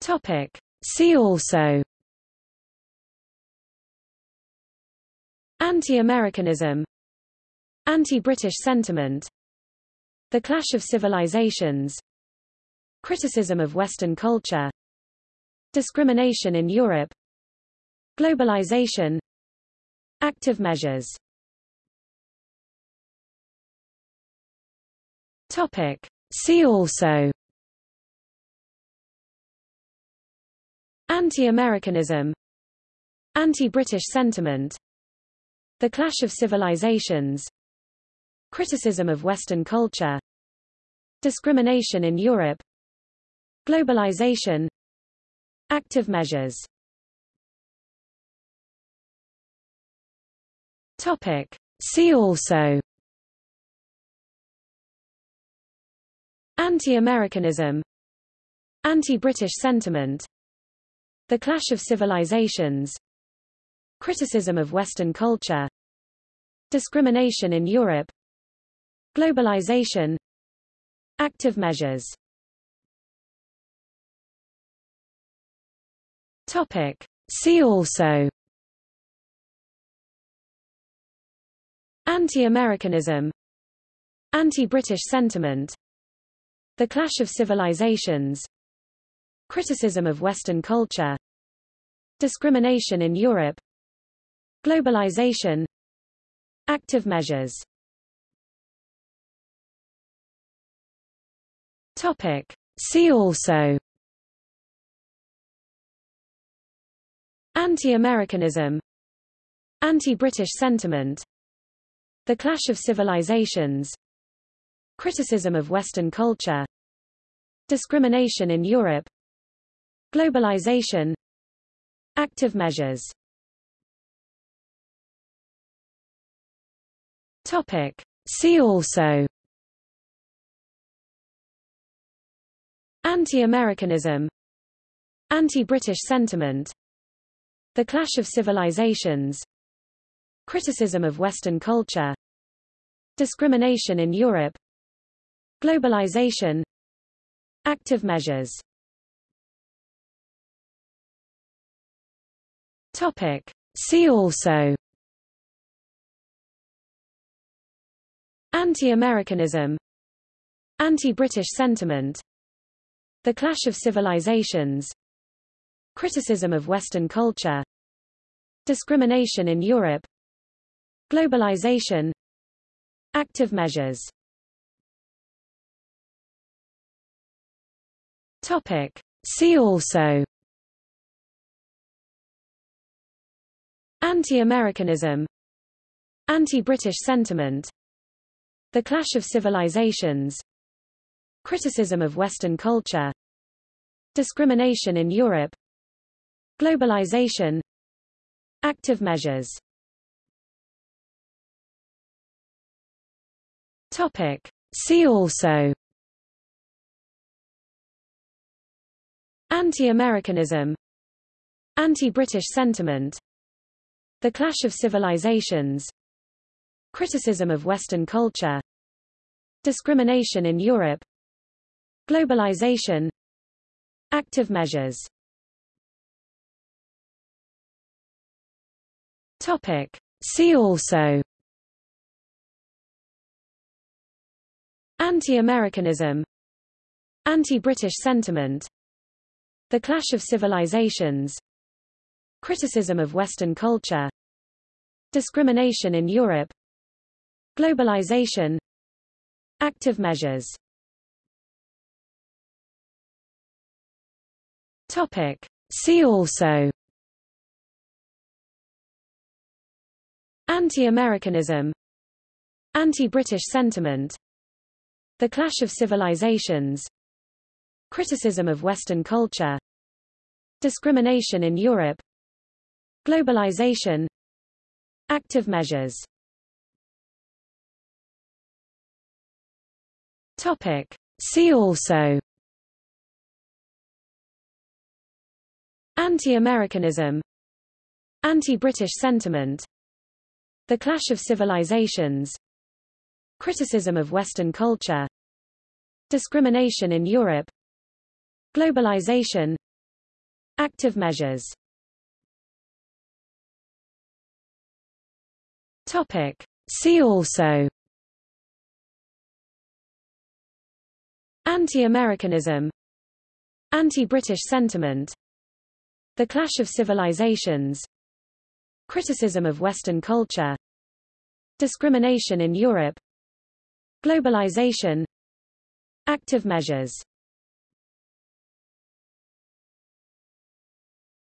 Topic. See also. Anti-Americanism. Anti-British sentiment. The Clash of Civilizations. Criticism of Western culture. Discrimination in Europe. Globalization. Active measures. Topic. See also Anti-Americanism Anti-British sentiment The Clash of Civilizations Criticism of Western culture Discrimination in Europe Globalization Active measures Topic. See also Anti-Americanism Anti-British sentiment The Clash of Civilizations. Criticism of Western culture. Discrimination in Europe. Globalization. Active measures. Topic. See also. Anti-Americanism. Anti-British sentiment. The Clash of Civilizations Criticism of Western culture Discrimination in Europe Globalization Active measures Topic. See also Anti-Americanism Anti-British sentiment The Clash of Civilizations Criticism of Western culture Discrimination in Europe Globalization. Active measures. Topic. See also. Anti-Americanism. Anti-British sentiment. The Clash of Civilizations. Criticism of Western culture. Discrimination in Europe. Globalization. Active measures Topic. See also. Anti-Americanism. Anti-British sentiment. The Clash of Civilizations. Criticism of Western culture. Discrimination in Europe. Globalization. Active measures. Topic. See also Anti-Americanism. Anti-British sentiment. The Clash of Civilizations. Criticism of Western culture. Discrimination in Europe. Globalization. Active measures. Topic. See also. Anti-Americanism. Anti-British sentiment The Clash of Civilizations. Criticism of Western culture. Discrimination in Europe. Globalization. Active measures. Topic. See also. Anti-Americanism. Anti-British sentiment. The Clash of Civilizations Criticism of Western culture. Discrimination in Europe. Globalization. Active measures. Topic. See also. Anti-Americanism. Anti-British sentiment. The Clash of Civilizations. Criticism of Western culture. Discrimination in Europe Globalization. Active measures. Topic. See also. Anti-Americanism. Anti-British sentiment. The Clash of Civilizations. Criticism of Western culture. Discrimination in Europe. Globalization. Active measures Topic. See also. Anti-Americanism. Anti-British sentiment. The Clash of Civilizations. Criticism of Western culture. Discrimination in Europe. Globalization. Active measures.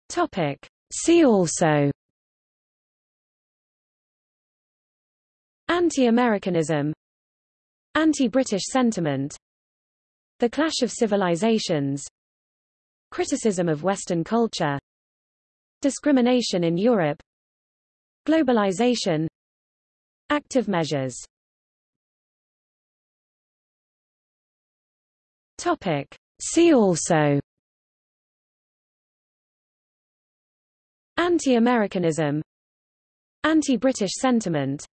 Topic. See also Anti-Americanism. Anti-British sentiment. The Clash of Civilizations. Criticism of Western culture. Discrimination in Europe. Globalization. Active measures. Topic. See also. Anti-Americanism. Anti-British sentiment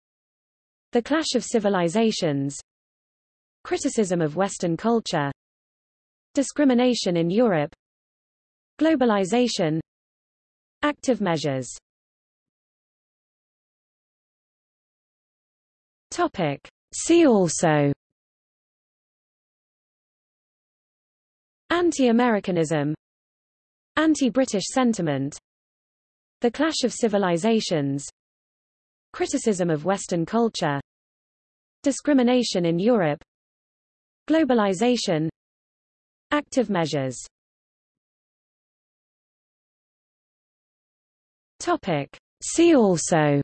The Clash of Civilizations. Criticism of Western culture. Discrimination in Europe. Globalization. Active measures. Topic. See also. Anti-Americanism. Anti-British sentiment. The Clash of Civilizations Criticism of Western culture Discrimination in Europe Globalization Active measures Topic. See also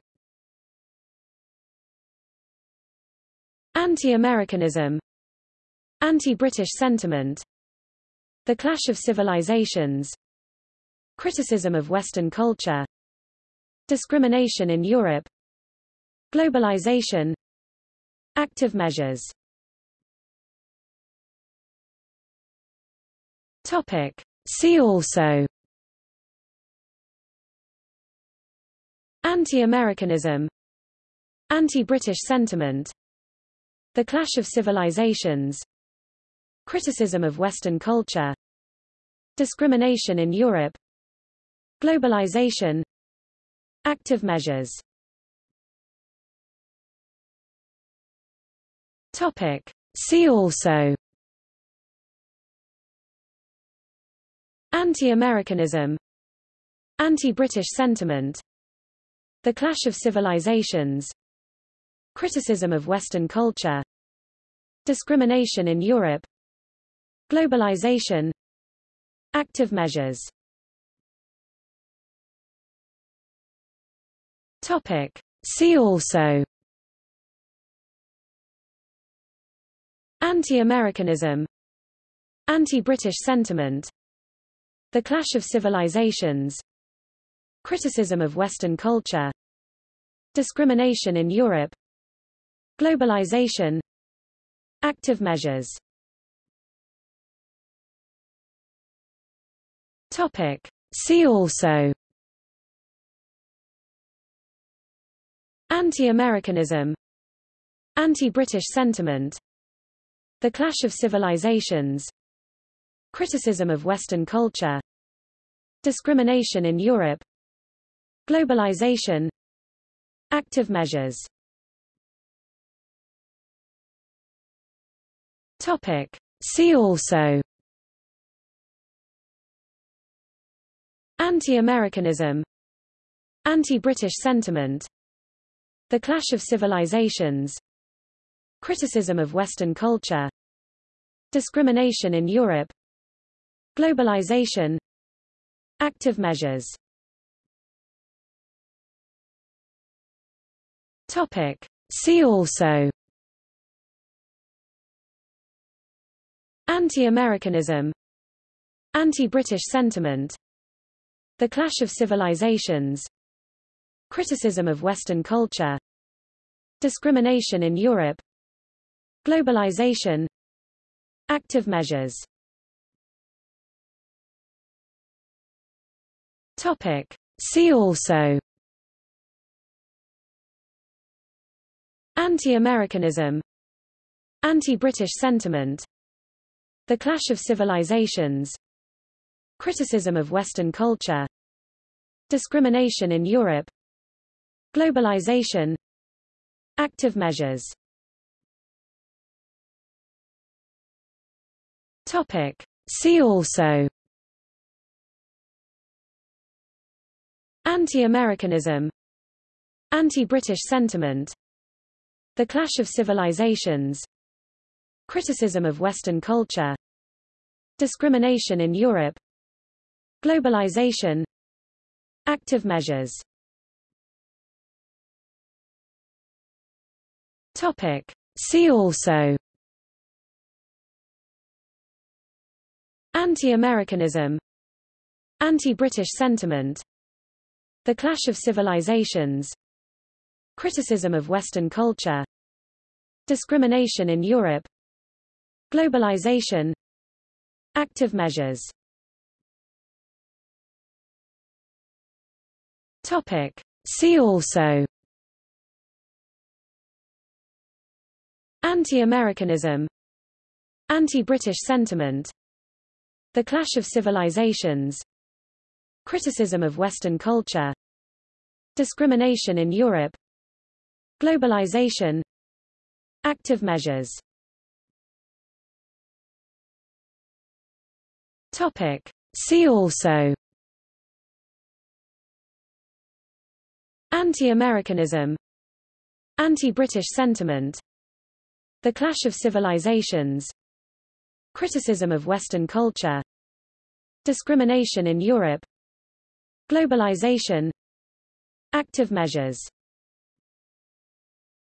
Anti-Americanism Anti-British sentiment The Clash of Civilizations Criticism of Western culture Discrimination in Europe Globalization. Active measures. Topic. See also. Anti-Americanism. Anti-British sentiment. The Clash of Civilizations. Criticism of Western culture. Discrimination in Europe. Globalization. Active measures Topic. See also. Anti-Americanism. Anti-British sentiment. The Clash of Civilizations. Criticism of Western culture. Discrimination in Europe. Globalization. Active measures. Topic. See also Anti-Americanism Anti-British sentiment The Clash of Civilizations Criticism of Western culture Discrimination in Europe Globalization Active measures. Topic. See also. Anti-Americanism. Anti-British sentiment The Clash of Civilizations. Criticism of Western culture. Discrimination in Europe. Globalization. Active measures. Topic. See also. Anti-Americanism. Anti-British sentiment. The Clash of Civilizations Criticism of Western culture Discrimination in Europe Globalization Active measures Topic. See also Anti-Americanism Anti-British sentiment The Clash of Civilizations Criticism of Western culture Discrimination in Europe Globalization. Active measures. Topic. See also. Anti-Americanism. Anti-British sentiment. The Clash of Civilizations. Criticism of Western culture. Discrimination in Europe. Globalization. Active measures Topic. See also. Anti-Americanism. Anti-British sentiment. The Clash of Civilizations. Criticism of Western culture. Discrimination in Europe. Globalization. Active measures. Topic. See also Anti-Americanism Anti-British sentiment The Clash of Civilizations Criticism of Western culture Discrimination in Europe Globalization Active measures Topic. See also Anti-Americanism Anti-British sentiment The Clash of Civilizations. Criticism of Western culture. Discrimination in Europe. Globalization. Active measures. Topic. See also. Anti-Americanism. Anti-British sentiment. The Clash of Civilizations Criticism of Western culture Discrimination in Europe Globalization Active measures